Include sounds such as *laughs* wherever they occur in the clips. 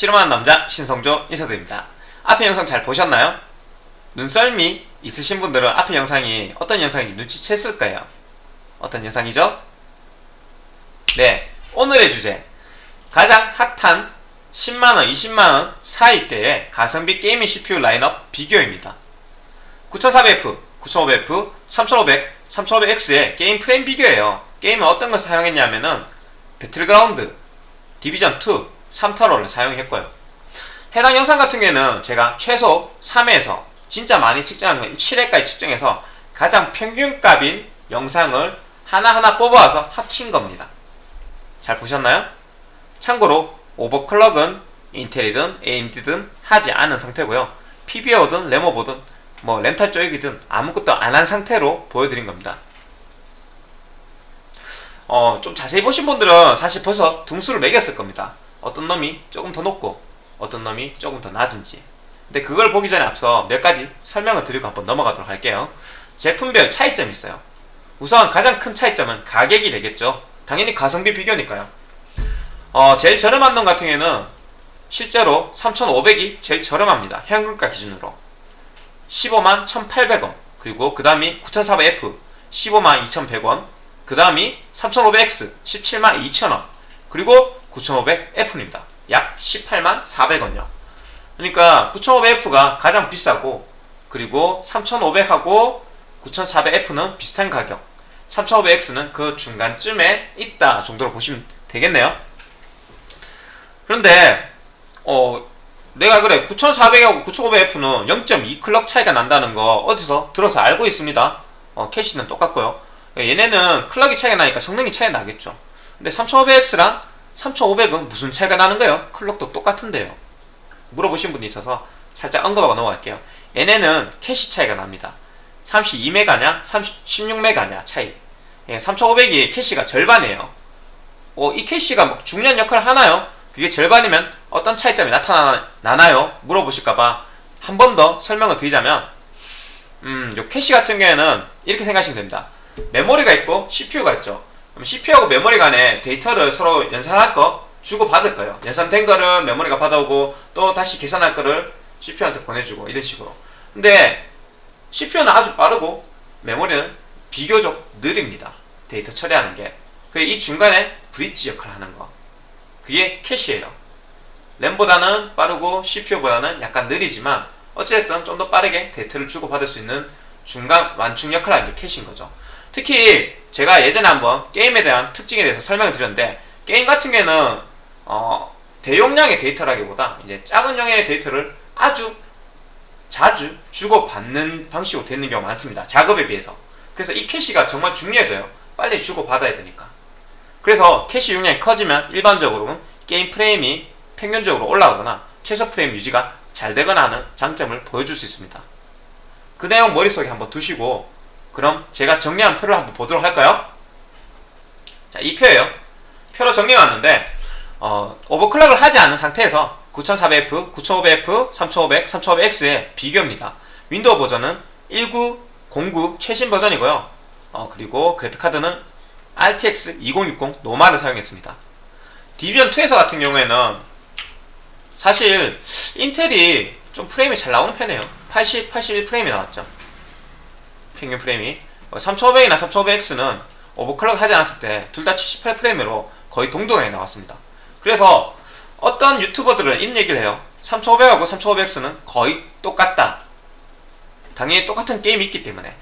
실험하는 남자 신성조 인사드립니다. 앞에 영상 잘 보셨나요? 눈썰미 있으신 분들은 앞에 영상이 어떤 영상인지 눈치챘을 거예요. 어떤 영상이죠? 네, 오늘의 주제 가장 핫한 10만원, 20만원 사이대의 가성비 gaming CPU 라인업 비교입니다. 9400F, 9500F, 3500, 3500X의 게임 프레임 비교예요. 게임은 어떤 것을 사용했냐면은 배틀그라운드, 디비전2, 3타로를 사용했고요. 해당 영상 같은 경우에는 제가 최소 3회에서 진짜 많이 측정한 건 7회까지 측정해서 가장 평균값인 영상을 하나하나 뽑아와서 합친 겁니다. 잘 보셨나요? 참고로 overclock은 인텔이든 AMD든 하지 않은 상태고요. PBO든 램오버든 뭐 렌탈 쪽이든 아무것도 안 한 상태로 보여드린 겁니다. 어, 좀 자세히 보신 분들은 사실 벌써 등수를 매겼을 겁니다. 어떤 놈이 조금 더 높고 어떤 놈이 조금 더 낮은지. 근데 그걸 보기 전에 앞서 몇 가지 설명을 드리고 한번 넘어가도록 할게요. 제품별 차이점이 있어요. 우선 가장 큰 차이점은 가격이 되겠죠. 당연히 가성비 비교니까요. 어, 제일 저렴한 놈 같은 경우에는 실제로 3,500이 제일 저렴합니다. 현금가 기준으로. 15만 1,800원. 그리고 그 다음이 9,400F 15만 2,100원. 그 다음이 3,500X 17만 2,000원. 그리고 9,500F입니다. 약 18만 400원요. 그러니까 9,500F가 가장 비싸고 그리고 3,500하고 9,400F는 비슷한 가격 3,500X는 그 중간쯤에 있다 정도로 보시면 되겠네요. 그런데 어 내가 그래 9400하고 9500F는 0.2 클럭 차이가 난다는 거 어디서 들어서 알고 있습니다. 어, 캐시는 똑같고요. 얘네는 clock이 차이가 나니까 성능이 차이가 나겠죠. 근데 3500X랑 3500은 무슨 차이가 나는 거예요? clock도 똑같은데요. 물어보신 분이 있어서 살짝 언급하고 넘어갈게요. 얘네는 캐시 차이가 납니다. 32메가냐, 16메가냐 차이. 예, 3500이 캐시가 절반이에요. 어, 이 캐시가 뭐 중요한 역할을 하나요? 그게 절반이면 어떤 차이점이 나타나나요? 물어보실까봐 한 번 더 설명을 드리자면 음, 요 캐시 같은 경우에는 이렇게 생각하시면 됩니다. 메모리가 있고 CPU가 있죠. 그럼 CPU하고 메모리 간에 데이터를 서로 연산할 거 주고 받을 거예요. 연산된 거를 메모리가 받아오고 또 다시 계산할 거를 CPU한테 보내주고 이런 식으로. 근데 CPU는 아주 빠르고 메모리는 비교적 느립니다. 데이터 처리하는 게. 이 중간에 브릿지 역할을 하는 거. 그게 캐시예요. 램보다는 빠르고 CPU보다는 약간 느리지만 어찌됐든 좀 더 빠르게 데이터를 주고받을 수 있는 중간 완충 역할을 하는 게 캐시인 거죠. 특히 제가 예전에 한번 게임에 대한 특징에 대해서 설명을 드렸는데 게임 같은 경우에는 어, 대용량의 데이터라기보다 이제 작은 용량의 데이터를 아주 자주 주고받는 방식으로 되는 경우가 많습니다. 작업에 비해서. 그래서 이 캐시가 정말 중요해져요. 빨리 주고받아야 되니까. 그래서 캐시 용량이 커지면 일반적으로는 게임 프레임이 평균적으로 올라가거나 최소 프레임 유지가 잘 되거나 하는 장점을 보여줄 수 있습니다. 그 내용 머릿속에 한번 두시고 그럼 제가 정리한 표를 한번 보도록 할까요? 자, 이 표예요. 표로 정리해왔는데 어, 오버클럭을 하지 않은 상태에서 9400F, 9500F, 3500, 3500X의 비교입니다. 윈도우 버전은 1909 최신 버전이고요. 어, 그리고 그래픽카드는 RTX 2060 노말을 사용했습니다. 디비전2에서 같은 경우에는 사실 인텔이 좀 프레임이 잘 나오는 편이에요. 80, 81 프레임이 나왔죠. 평균 프레임이 3500이나 3500X는 오버클럭 하지 않았을 때 둘 다 78프레임으로 거의 동등하게 나왔습니다. 그래서 어떤 유튜버들은 이런 얘기를 해요. 3500하고 3500X는 거의 똑같다. 당연히 똑같은 게임이 있기 때문에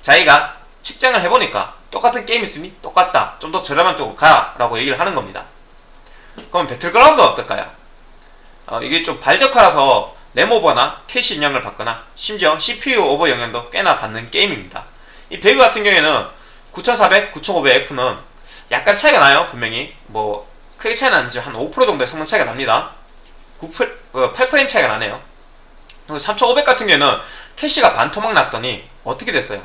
자기가 측정을 해보니까 똑같은 게임 있으니 똑같다. 좀 더 저렴한 쪽으로 가 라고 얘기를 하는 겁니다. 그럼 배틀그라운드는 어떨까요? 어, 이게 좀 발적화라서 램오버나 캐시 영향을 받거나 심지어 CPU 오버 영향도 꽤나 받는 게임입니다. 이 배그 같은 경우에는 9400, 9500F는 약간 차이가 나요. 분명히 뭐 크게 차이 나는지 한5% 정도의 성능 차이가 납니다. 9, 8프레임 어, 차이가 나네요. 3500 같은 경우에는 캐시가 반토막 났더니 어떻게 됐어요?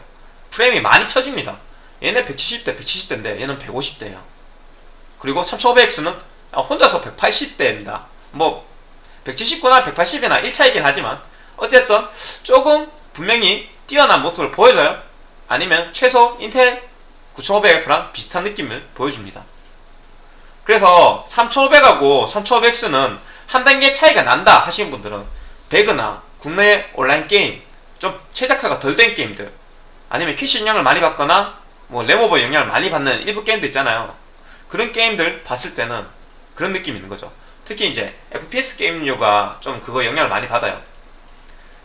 프레임이 많이 쳐집니다. 얘네 170대, 170대인데 얘는 150대예요. 그리고 3500X는 혼자서 180대입니다. 뭐 179나 180이나 1차이긴 하지만 어쨌든 조금 분명히 뛰어난 모습을 보여줘요. 아니면 최소 인텔 9500F랑 비슷한 느낌을 보여줍니다. 그래서 3500하고 3500X는 한 단계 차이가 난다 하시는 분들은 배그나 국내 온라인 게임 좀 최적화가 덜 된 게임들 아니면 캐시 영향을 많이 받거나 뭐 램오버 영향을 많이 받는 일부 게임들 있잖아요 그런 게임들 봤을 때는 그런 느낌이 있는 거죠 특히 이제 FPS 게임류가 좀 그거 영향을 많이 받아요.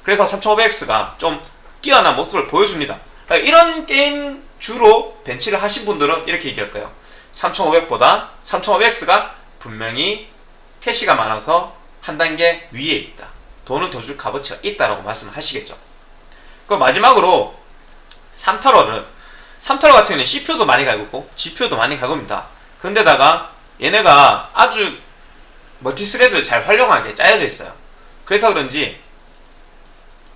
그래서 3500X가 좀 뛰어난 모습을 보여줍니다. 그러니까 이런 게임 주로 벤치를 하신 분들은 이렇게 얘기할 거예요 3500보다 3500X가 분명히 캐시가 많아서 한 단계 위에 있다. 돈을 더 줄 값어치가 있다라고 말씀을 하시겠죠. 그 마지막으로 3타로는 3타로 같은 경우는 CPU도 많이 갈구고 GPU도 많이 갈굽니다. 근데다가 얘네가 아주 멀티스레드를 잘 활용하게 짜여져 있어요. 그래서 그런지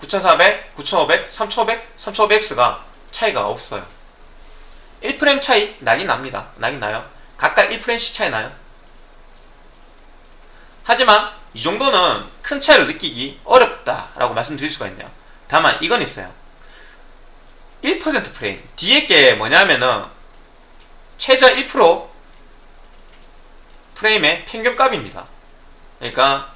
9400, 9500, 3500, 3500X가 차이가 없어요. 1프레임 차이 나긴 납니다. 나긴 나요. 각각 1프레임씩 차이 나요. 하지만 이 정도는 큰 차이를 느끼기 어렵다라고 말씀드릴 수가 있네요. 다만 이건 있어요. 1% 프레임. 뒤에 게 뭐냐면은 최저 1% 프레임의 평균값입니다 그러니까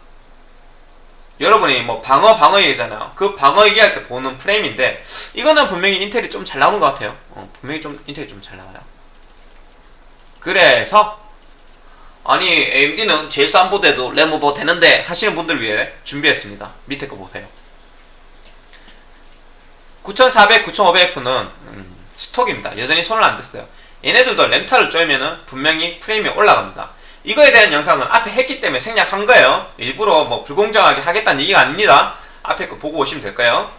여러분이 뭐 방어 방어 얘기잖아요. 그 방어 얘기할 때 보는 프레임인데 이거는 분명히 인텔이 좀 잘 나오는 것 같아요. 어, 분명히 좀 인텔이 좀 잘 나와요. 그래서 아니 AMD는 제일 싼 보드에도 램 오버 되는데 하시는 분들 위해 준비했습니다. 밑에 거 보세요. 9400, 9500F는 음, 스톡입니다. 여전히 손을 안 댔어요. 얘네들도 램타를 쪼이면은 분명히 프레임이 올라갑니다 이거에 대한 영상은 앞에 했기 때문에 생략한 거예요. 일부러 뭐 불공정하게 하겠다는 얘기가 아닙니다. 앞에 거 보고 오시면 될까요.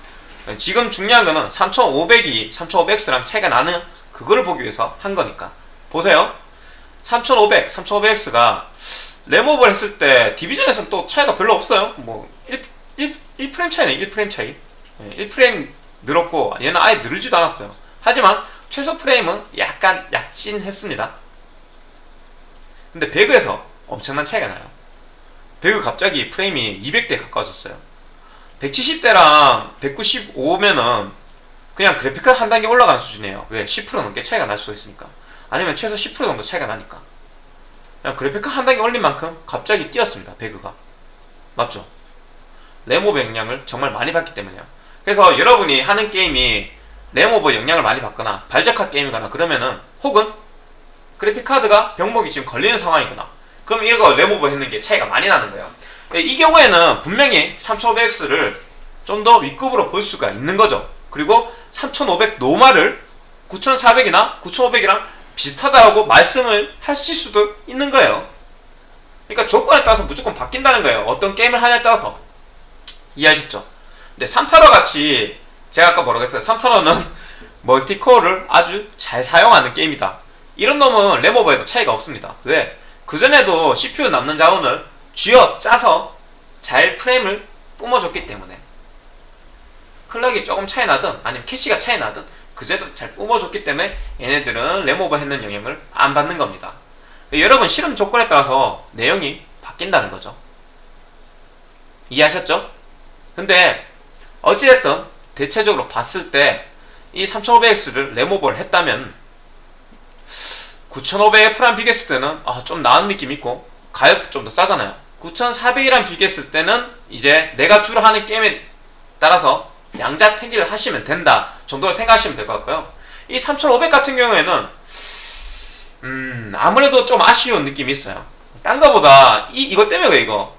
지금 중요한 거는 3500이 3500X랑 차이가 나는 그거를 보기 위해서 한 거니까. 보세요. 3500, 3500X가 램오버를 했을 때 디비전에서는 또 차이가 별로 없어요. 뭐 1, 1, 1프레임 차이네 1프레임 차이. 1프레임 늘었고 얘는 아예 늘지도 않았어요. 하지만 최소 프레임은 약간 약진했습니다 근데 배그에서 엄청난 차이가 나요. 배그 갑자기 프레임이 200대 가까워졌어요. 170대랑 195면은 그냥 그래픽카드 한 단계 올라가는 수준이에요. 왜? 10% 넘게 차이가 날 수가 있으니까. 아니면 최소 10% 정도 차이가 나니까. 그냥 그래픽카드 한 단계 올린 만큼 갑자기 뛰었습니다 배그가. 맞죠? 램오버 영향을 정말 많이 받기 때문에요. 그래서 여러분이 하는 게임이 램오버 영향을 많이 받거나 발적화 게임이거나 그러면은 혹은 그래픽카드가 병목이 지금 걸리는 상황이구나. 그럼 이거 레모버 했는 게 차이가 많이 나는 거예요. 이 경우에는 분명히 3500X를 좀 더 윗급으로 볼 수가 있는 거죠. 그리고 3500 노말을 9400이나 9500이랑 비슷하다고 말씀을 하실 수도 있는 거예요. 그러니까 조건에 따라서 무조건 바뀐다는 거예요. 어떤 게임을 하냐에 따라서. 이해하셨죠? 근데 3타로 같이 제가 아까 뭐라고 했어요? 3타로는 멀티코어를 아주 잘 사용하는 게임이다 이런 놈은 램오버에도 차이가 없습니다 왜? 그전에도 CPU 남는 자원을 쥐어 짜서 잘 프레임을 뿜어줬기 때문에 클럭이 조금 차이 나든 아니면 캐시가 차이 나든 그제도 잘 뿜어줬기 때문에 얘네들은 램오버 했는 영향을 안 받는 겁니다 여러분 실험 조건에 따라서 내용이 바뀐다는 거죠 이해하셨죠? 근데 어찌됐든 대체적으로 봤을 때 이 3500X를 램오버를 했다면 9500F랑 비교했을 때는 아, 좀 나은 느낌 있고 가격도 좀 더 싸잖아요. 9400이랑 비교했을 때는 이제 내가 주로 하는 게임에 따라서 양자택일을 하시면 된다 정도로 생각하시면 될 것 같고요. 이 3500 같은 경우에는 음 아무래도 좀 아쉬운 느낌이 있어요. 딴 거보다 이, 이것 때문에 왜 이거?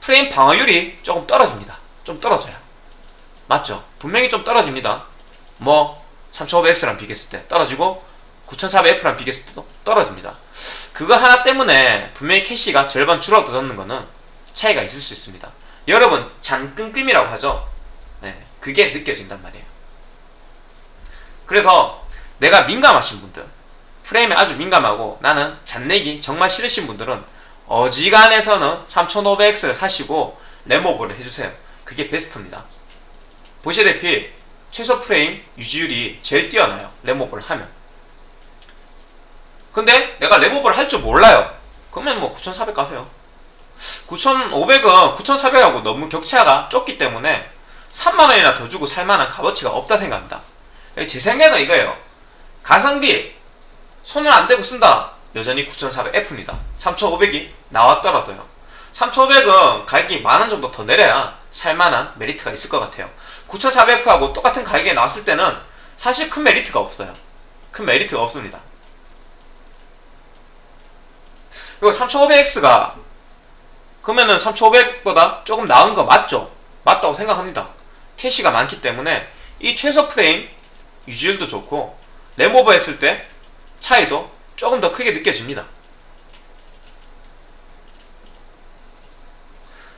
프레임 방어율이 조금 떨어집니다. 좀 떨어져요. 맞죠? 분명히 좀 떨어집니다. 뭐 3500X랑 비교했을 때 떨어지고 9400F랑 비교했을 때도 떨어집니다. 그거 하나 때문에 분명히 캐시가 절반 줄어드는 거는 차이가 있을 수 있습니다. 여러분 잔끈끔이라고 하죠? 네, 그게 느껴진단 말이에요. 그래서 내가 민감하신 분들 프레임에 아주 민감하고 나는 잔내기 정말 싫으신 분들은 어지간해서는 3500X를 사시고 램오버를 해주세요. 그게 베스트입니다. 보시다시피 최소 프레임 유지율이 제일 뛰어나요. 램오버를 하면 근데 내가 램오버를 할줄 몰라요. 그러면 뭐 9400 가세요. 9500은 9400하고 너무 격차가 좁기 때문에 3만원이나 더 주고 살만한 값어치가 없다 생각합니다. 제 생각은 이거예요. 가성비 손을 안 대고 쓴다. 여전히 9400F입니다. 3500이 나왔더라도요. 3500은 가격이 만원 정도 더 내려야 살만한 메리트가 있을 것 같아요. 9400F하고 똑같은 가격에 나왔을 때는 사실 큰 메리트가 없어요. 큰 메리트가 없습니다. 그리고 3500X가 그러면은 3500보다 조금 나은 거 맞죠? 맞다고 생각합니다. 캐시가 많기 때문에 이 최소 프레임 유지율도 좋고 램오버 했을 때 차이도 조금 더 크게 느껴집니다.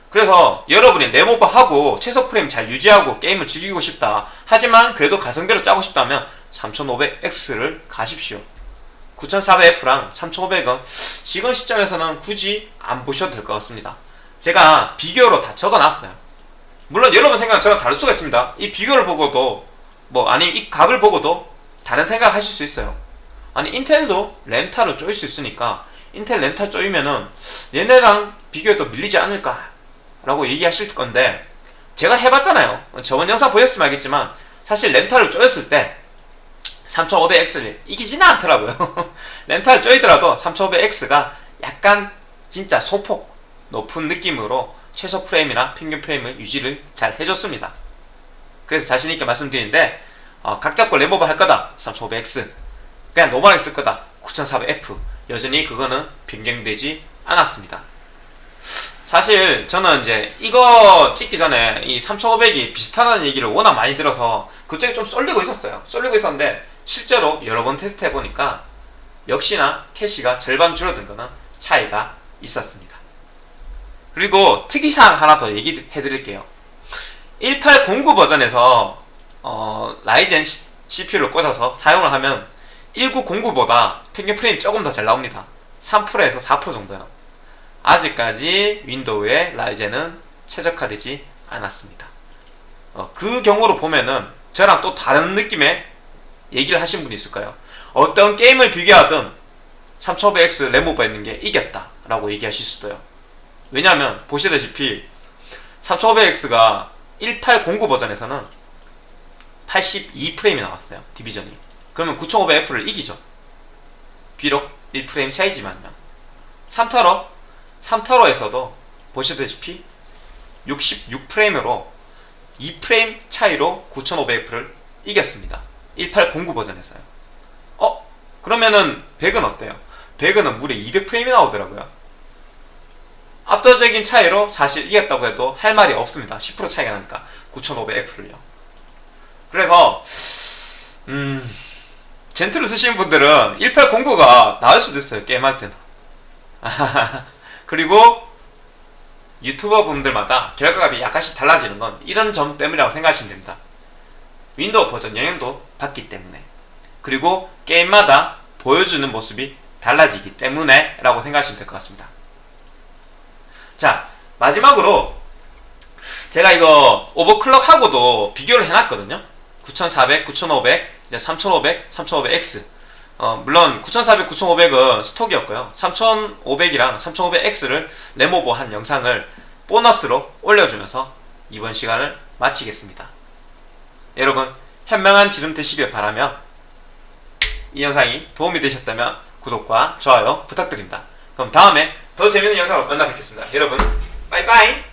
그래서 여러분이 램오버 하고 최소 프레임 잘 유지하고 게임을 즐기고 싶다. 하지만 그래도 가성비로 짜고 싶다면 3500X를 가십시오. 9400F랑 3500은 지금 시점에서는 굳이 안 보셔도 될 것 같습니다. 제가 비교로 다 적어놨어요. 물론 여러분 생각은 저랑 다를 수가 있습니다. 이 비교를 보고도 뭐 아니 이 값을 보고도 다른 생각 하실 수 있어요. 아니 인텔도 렌탈을 쪼일 수 있으니까 인텔 렌탈 쪼이면은 얘네랑 비교해도 밀리지 않을까 라고 얘기하실 건데 제가 해봤잖아요. 저번 영상 보셨으면 알겠지만 사실 램타를 쪼였을 때 3500X를 이기지는 않더라고요. *laughs* 램타 쪼이더라도 3500X가 약간 진짜 소폭 높은 느낌으로 최소 프레임이나 평균 프레임을 유지를 잘 해줬습니다. 그래서 자신있게 말씀드리는데 어, 각 잡고 램오버 할 거다 3500X 그냥 노멀하게 쓸 거다 9400F 여전히 그거는 변경되지 않았습니다. 사실 저는 이제 이거 찍기 전에 이 3500이 비슷하다는 얘기를 워낙 많이 들어서 그쪽에 좀 쏠리고 있었어요. 쏠리고 있었는데 실제로 여러 번 테스트 해보니까 역시나 캐시가 절반 줄어든 거는 차이가 있었습니다. 그리고 특이사항 하나 더 얘기해 드릴게요. 1809 버전에서 어, 라이젠 CPU를 꽂아서 사용을 하면 1909보다 평균 프레임 조금 더 잘 나옵니다. 3%에서 4% 정도요. 아직까지 윈도우에 라이젠은 최적화되지 않았습니다. 어, 그 경우로 보면은 저랑 또 다른 느낌의 얘기를 하신 분이 있을까요? 어떤 게임을 비교하든 3500X 램오버 있는 게 이겼다 라고 얘기하실 수도 요. 왜냐하면 보시다시피 3500X가 1809 버전에서는 82프레임이 나왔어요. 디비전이. 그러면 9500F를 이기죠. 비록 1프레임 차이지만요. 3타로 3타로에서도 보시다시피 66프레임으로 2프레임 차이로 9500F를 이겼습니다. 1809 버전에서요. 어? 그러면은 100은 어때요? 100은 무려 200프레임이 나오더라고요. 압도적인 차이로 사실 이겼다고 해도 할 말이 없습니다. 10% 차이가 나니까 9500F를요. 그래서 음 젠틀을 쓰시는 분들은 1809가 나을 수도 있어요. 게임할 때는. *laughs* 그리고 유튜버 분들마다 결과값이 약간씩 달라지는 건 이런 점 때문이라고 생각하시면 됩니다. 윈도우 버전 영향도 받기 때문에 그리고 게임마다 보여주는 모습이 달라지기 때문에 라고 생각하시면 될 것 같습니다. 자 마지막으로 제가 이거 오버클럭하고도 비교를 해놨거든요. 9400, 9500, 3500, 3500X 어, 물론 9400, 9500은 스톡이었고요. 3500이랑 3500X를 레모버한 영상을 보너스로 올려주면서 이번 시간을 마치겠습니다. 여러분 현명한 지름 되시길 바라며 이 영상이 도움이 되셨다면 구독과 좋아요 부탁드립니다. 그럼 다음에 더 재밌는 영상으로 만나 뵙겠습니다. 여러분 빠이빠이